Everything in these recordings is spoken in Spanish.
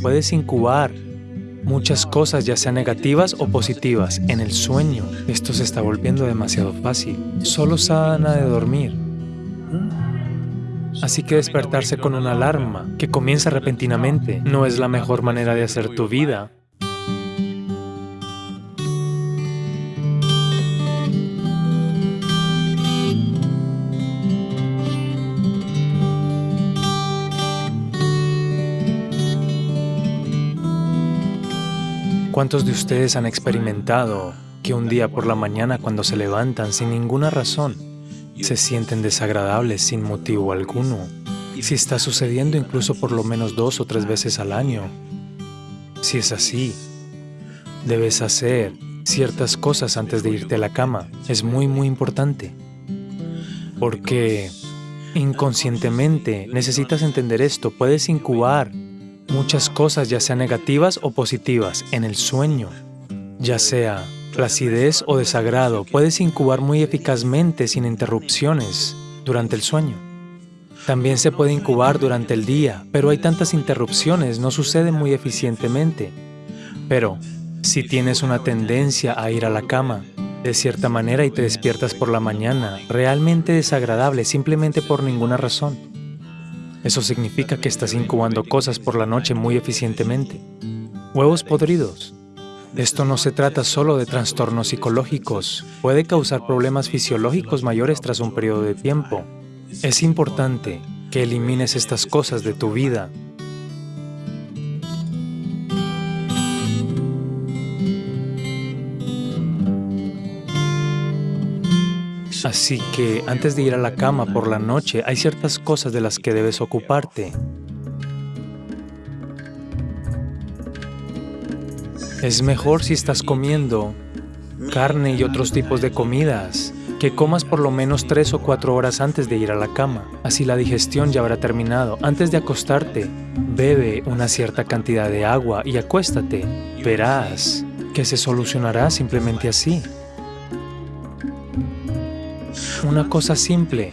puedes incubar muchas cosas, ya sean negativas o positivas, en el sueño. Esto se está volviendo demasiado fácil. Solo sana de dormir. Así que despertarse con una alarma que comienza repentinamente no es la mejor manera de hacer tu vida. ¿Cuántos de ustedes han experimentado que un día por la mañana cuando se levantan sin ninguna razón, se sienten desagradables sin motivo alguno? Si está sucediendo incluso por lo menos dos o tres veces al año. Si es así, debes hacer ciertas cosas antes de irte a la cama. Es muy, muy importante. Porque inconscientemente necesitas entender esto. Puedes incubar muchas cosas, ya sean negativas o positivas, en el sueño, ya sea placidez o desagrado, puedes incubar muy eficazmente sin interrupciones durante el sueño. También se puede incubar durante el día, pero hay tantas interrupciones, no sucede muy eficientemente. Pero, si tienes una tendencia a ir a la cama, de cierta manera y te despiertas por la mañana, realmente desagradable simplemente por ninguna razón, eso significa que estás incubando cosas por la noche muy eficientemente. Huevos podridos. Esto no se trata solo de trastornos psicológicos, puede causar problemas fisiológicos mayores tras un periodo de tiempo. Es importante que elimines estas cosas de tu vida Así que antes de ir a la cama por la noche, hay ciertas cosas de las que debes ocuparte. Es mejor si estás comiendo carne y otros tipos de comidas, que comas por lo menos tres o cuatro horas antes de ir a la cama. Así la digestión ya habrá terminado. Antes de acostarte, bebe una cierta cantidad de agua y acuéstate. Verás que se solucionará simplemente así. Una cosa simple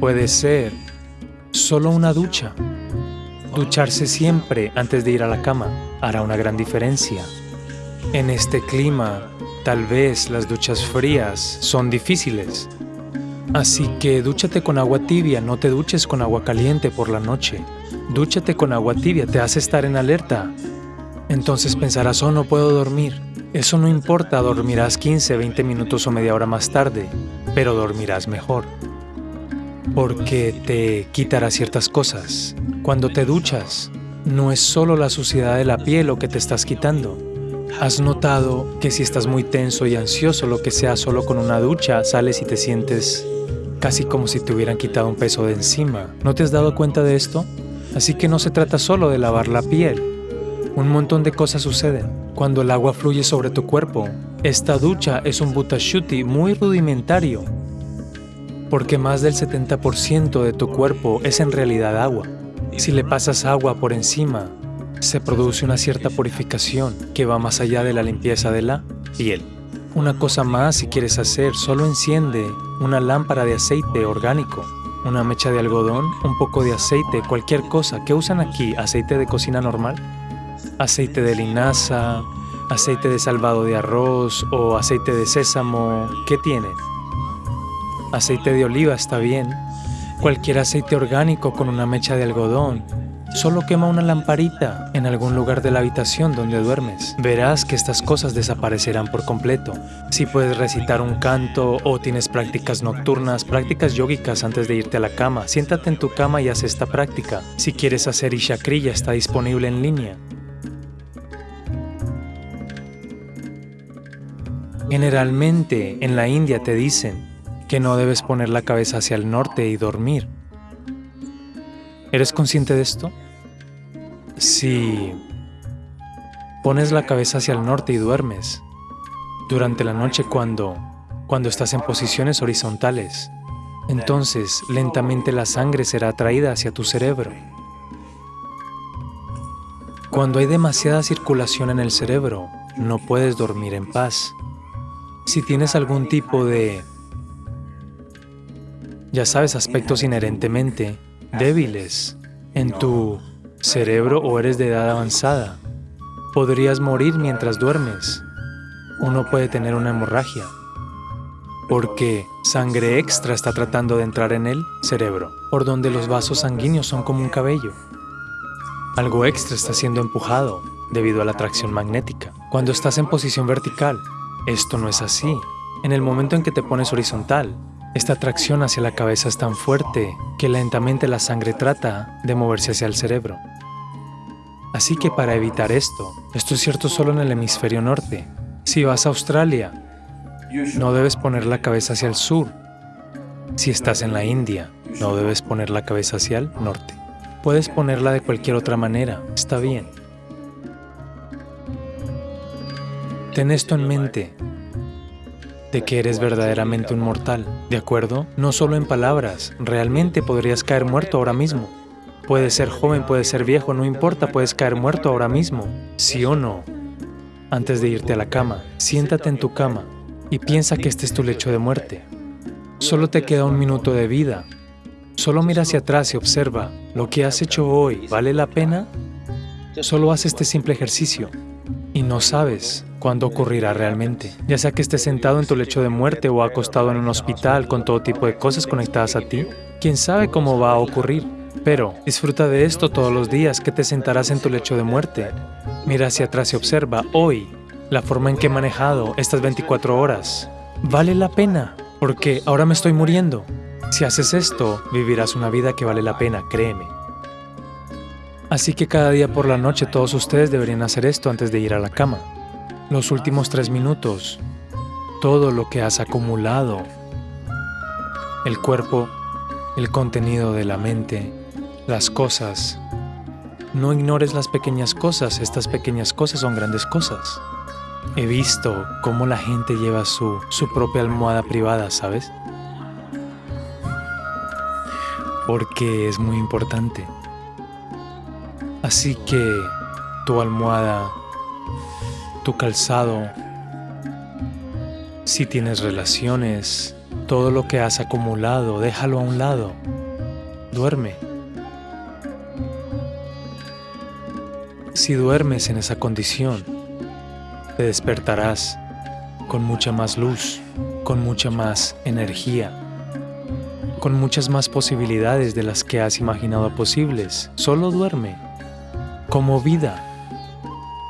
puede ser solo una ducha. Ducharse siempre antes de ir a la cama hará una gran diferencia. En este clima, tal vez las duchas frías son difíciles. Así que dúchate con agua tibia, no te duches con agua caliente por la noche. Dúchate con agua tibia, te hace estar en alerta. Entonces pensarás, oh, no puedo dormir. Eso no importa, dormirás 15, 20 minutos o media hora más tarde pero dormirás mejor. Porque te quitará ciertas cosas. Cuando te duchas, no es solo la suciedad de la piel lo que te estás quitando. ¿Has notado que si estás muy tenso y ansioso, lo que sea solo con una ducha, sales y te sientes casi como si te hubieran quitado un peso de encima? ¿No te has dado cuenta de esto? Así que no se trata solo de lavar la piel. Un montón de cosas suceden. Cuando el agua fluye sobre tu cuerpo, esta ducha es un butashuti muy rudimentario, porque más del 70% de tu cuerpo es en realidad agua. Si le pasas agua por encima, se produce una cierta purificación que va más allá de la limpieza de la piel. Una cosa más si quieres hacer, solo enciende una lámpara de aceite orgánico, una mecha de algodón, un poco de aceite, cualquier cosa. ¿Qué usan aquí? ¿Aceite de cocina normal? Aceite de linaza, aceite de salvado de arroz o aceite de sésamo, ¿qué tiene? Aceite de oliva está bien. Cualquier aceite orgánico con una mecha de algodón. Solo quema una lamparita en algún lugar de la habitación donde duermes. Verás que estas cosas desaparecerán por completo. Si puedes recitar un canto o tienes prácticas nocturnas, prácticas yógicas antes de irte a la cama, siéntate en tu cama y haz esta práctica. Si quieres hacer Ishakriya está disponible en línea. Generalmente en la India te dicen que no debes poner la cabeza hacia el norte y dormir. ¿Eres consciente de esto? Si pones la cabeza hacia el norte y duermes durante la noche cuando, cuando estás en posiciones horizontales, entonces lentamente la sangre será atraída hacia tu cerebro. Cuando hay demasiada circulación en el cerebro, no puedes dormir en paz. Si tienes algún tipo de, ya sabes, aspectos inherentemente débiles en tu cerebro o eres de edad avanzada. Podrías morir mientras duermes. Uno puede tener una hemorragia porque sangre extra está tratando de entrar en el cerebro, por donde los vasos sanguíneos son como un cabello. Algo extra está siendo empujado debido a la atracción magnética. Cuando estás en posición vertical, esto no es así. En el momento en que te pones horizontal, esta atracción hacia la cabeza es tan fuerte que lentamente la sangre trata de moverse hacia el cerebro. Así que para evitar esto, esto es cierto solo en el hemisferio norte. Si vas a Australia, no debes poner la cabeza hacia el sur. Si estás en la India, no debes poner la cabeza hacia el norte. Puedes ponerla de cualquier otra manera, está bien. Ten esto en mente, de que eres verdaderamente un mortal, ¿de acuerdo? No solo en palabras, realmente podrías caer muerto ahora mismo. Puedes ser joven, puedes ser viejo, no importa, puedes caer muerto ahora mismo, sí o no. Antes de irte a la cama, siéntate en tu cama y piensa que este es tu lecho de muerte. Solo te queda un minuto de vida. Solo mira hacia atrás y observa, ¿lo que has hecho hoy vale la pena? Solo haz este simple ejercicio y no sabes cuándo ocurrirá realmente, ya sea que estés sentado en tu lecho de muerte o acostado en un hospital con todo tipo de cosas conectadas a ti. ¿Quién sabe cómo va a ocurrir? Pero disfruta de esto todos los días que te sentarás en tu lecho de muerte. Mira hacia atrás y observa, hoy la forma en que he manejado estas 24 horas. Vale la pena, porque ahora me estoy muriendo. Si haces esto, vivirás una vida que vale la pena, créeme. Así que cada día por la noche todos ustedes deberían hacer esto antes de ir a la cama. Los últimos tres minutos, todo lo que has acumulado, el cuerpo, el contenido de la mente, las cosas. No ignores las pequeñas cosas, estas pequeñas cosas son grandes cosas. He visto cómo la gente lleva su, su propia almohada privada, ¿sabes? Porque es muy importante. Así que tu almohada, tu calzado, si tienes relaciones, todo lo que has acumulado, déjalo a un lado. Duerme. Si duermes en esa condición, te despertarás con mucha más luz, con mucha más energía, con muchas más posibilidades de las que has imaginado posibles. Solo duerme, como vida,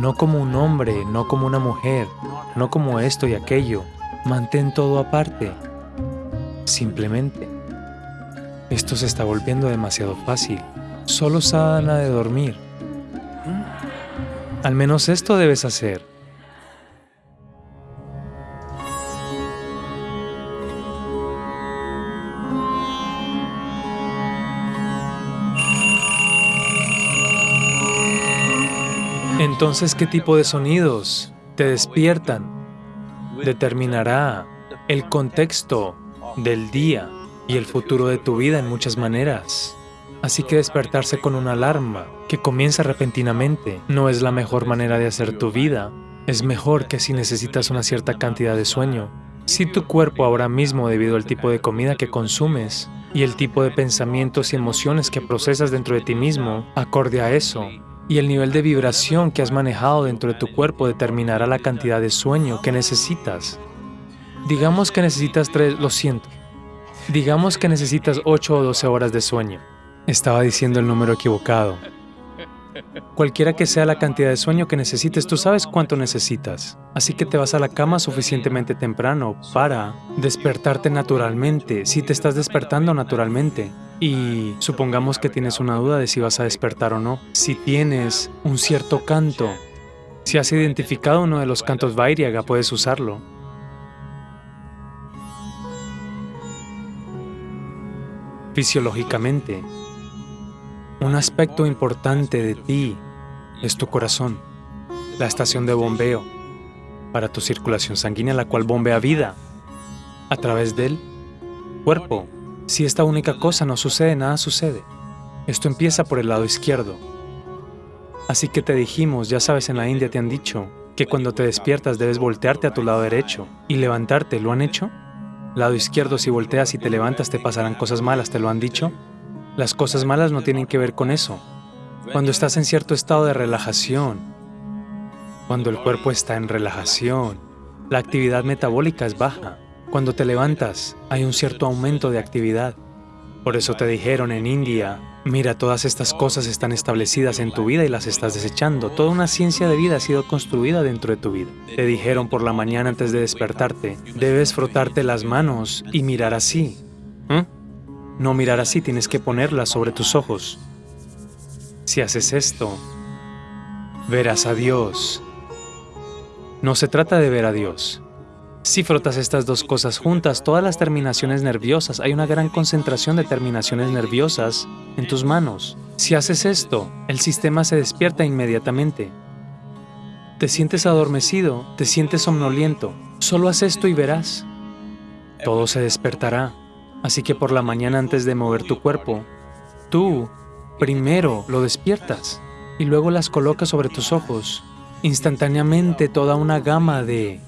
no como un hombre, no como una mujer, no como esto y aquello. Mantén todo aparte. Simplemente. Esto se está volviendo demasiado fácil. Solo sana de dormir. Al menos esto debes hacer. Entonces, ¿qué tipo de sonidos te despiertan? Determinará el contexto del día y el futuro de tu vida en muchas maneras. Así que despertarse con una alarma que comienza repentinamente no es la mejor manera de hacer tu vida. Es mejor que si necesitas una cierta cantidad de sueño. Si tu cuerpo ahora mismo, debido al tipo de comida que consumes y el tipo de pensamientos y emociones que procesas dentro de ti mismo, acorde a eso, y el nivel de vibración que has manejado dentro de tu cuerpo determinará la cantidad de sueño que necesitas. Digamos que necesitas tres, lo siento. Digamos que necesitas 8 o 12 horas de sueño. Estaba diciendo el número equivocado. Cualquiera que sea la cantidad de sueño que necesites, tú sabes cuánto necesitas. Así que te vas a la cama suficientemente temprano para despertarte naturalmente, si te estás despertando naturalmente. Y supongamos que tienes una duda de si vas a despertar o no. Si tienes un cierto canto, si has identificado uno de los cantos Vairyaga, puedes usarlo. Fisiológicamente, un aspecto importante de ti es tu corazón, la estación de bombeo para tu circulación sanguínea, la cual bombea vida a través del cuerpo. Si esta única cosa no sucede, nada sucede. Esto empieza por el lado izquierdo. Así que te dijimos, ya sabes, en la India te han dicho que cuando te despiertas debes voltearte a tu lado derecho y levantarte. ¿Lo han hecho? Lado izquierdo, si volteas y te levantas te pasarán cosas malas, ¿te lo han dicho? Las cosas malas no tienen que ver con eso. Cuando estás en cierto estado de relajación, cuando el cuerpo está en relajación, la actividad metabólica es baja. Cuando te levantas, hay un cierto aumento de actividad. Por eso te dijeron en India, mira, todas estas cosas están establecidas en tu vida y las estás desechando. Toda una ciencia de vida ha sido construida dentro de tu vida. Te dijeron por la mañana antes de despertarte, debes frotarte las manos y mirar así. ¿Mm? No mirar así, tienes que ponerlas sobre tus ojos. Si haces esto, verás a Dios. No se trata de ver a Dios, si frotas estas dos cosas juntas, todas las terminaciones nerviosas, hay una gran concentración de terminaciones nerviosas en tus manos. Si haces esto, el sistema se despierta inmediatamente. Te sientes adormecido, te sientes somnoliento. Solo haz esto y verás. Todo se despertará. Así que por la mañana antes de mover tu cuerpo, tú primero lo despiertas y luego las colocas sobre tus ojos. Instantáneamente toda una gama de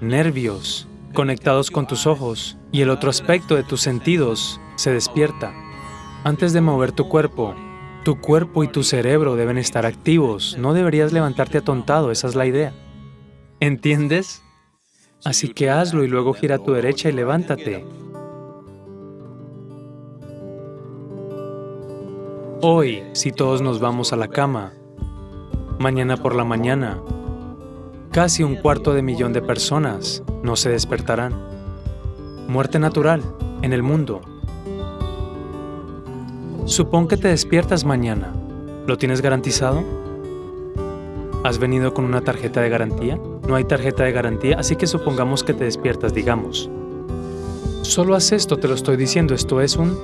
nervios conectados con tus ojos y el otro aspecto de tus sentidos se despierta. Antes de mover tu cuerpo, tu cuerpo y tu cerebro deben estar activos. No deberías levantarte atontado, esa es la idea. ¿Entiendes? Así que hazlo y luego gira a tu derecha y levántate. Hoy, si todos nos vamos a la cama, mañana por la mañana, Casi un cuarto de millón de personas no se despertarán. Muerte natural en el mundo. Supón que te despiertas mañana. ¿Lo tienes garantizado? ¿Has venido con una tarjeta de garantía? No hay tarjeta de garantía, así que supongamos que te despiertas, digamos. Solo haz esto, te lo estoy diciendo, esto es un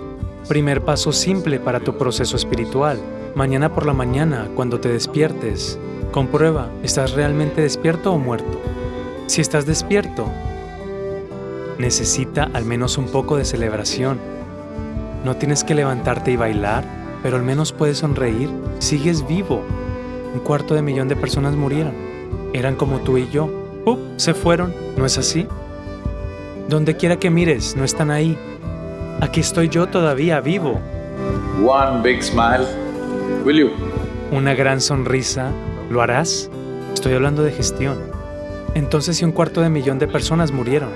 primer paso simple para tu proceso espiritual. Mañana por la mañana, cuando te despiertes, Comprueba, ¿estás realmente despierto o muerto? Si estás despierto, necesita al menos un poco de celebración. No tienes que levantarte y bailar, pero al menos puedes sonreír. Sigues vivo. Un cuarto de millón de personas murieron. Eran como tú y yo. ¡Up! Se fueron. ¿No es así? Donde quiera que mires, no están ahí. Aquí estoy yo todavía vivo. One big smile. Will you? Una gran sonrisa ¿Lo harás? Estoy hablando de gestión. Entonces, si un cuarto de millón de personas murieron,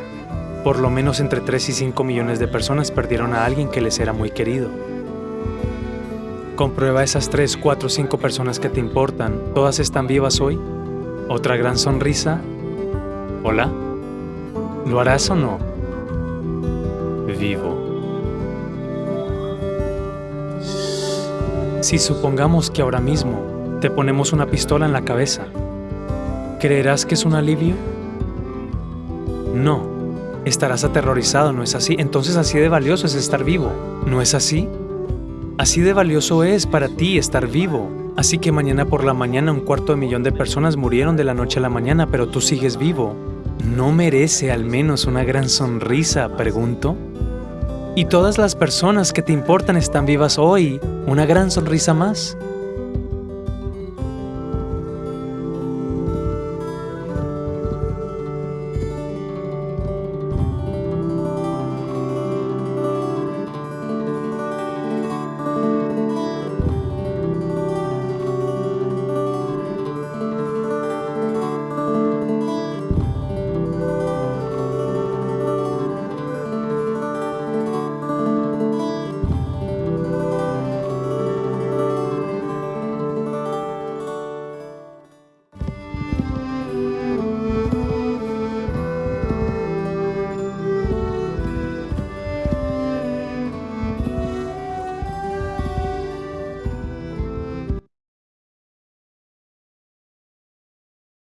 por lo menos entre 3 y 5 millones de personas perdieron a alguien que les era muy querido. Comprueba esas 3, 4, 5 personas que te importan. ¿Todas están vivas hoy? ¿Otra gran sonrisa? ¿Hola? ¿Lo harás o no? Vivo. Si supongamos que ahora mismo te ponemos una pistola en la cabeza. ¿Creerás que es un alivio? No. Estarás aterrorizado, ¿no es así? Entonces así de valioso es estar vivo, ¿no es así? Así de valioso es para ti estar vivo. Así que mañana por la mañana un cuarto de millón de personas murieron de la noche a la mañana, pero tú sigues vivo. ¿No merece al menos una gran sonrisa, pregunto? Y todas las personas que te importan están vivas hoy, una gran sonrisa más.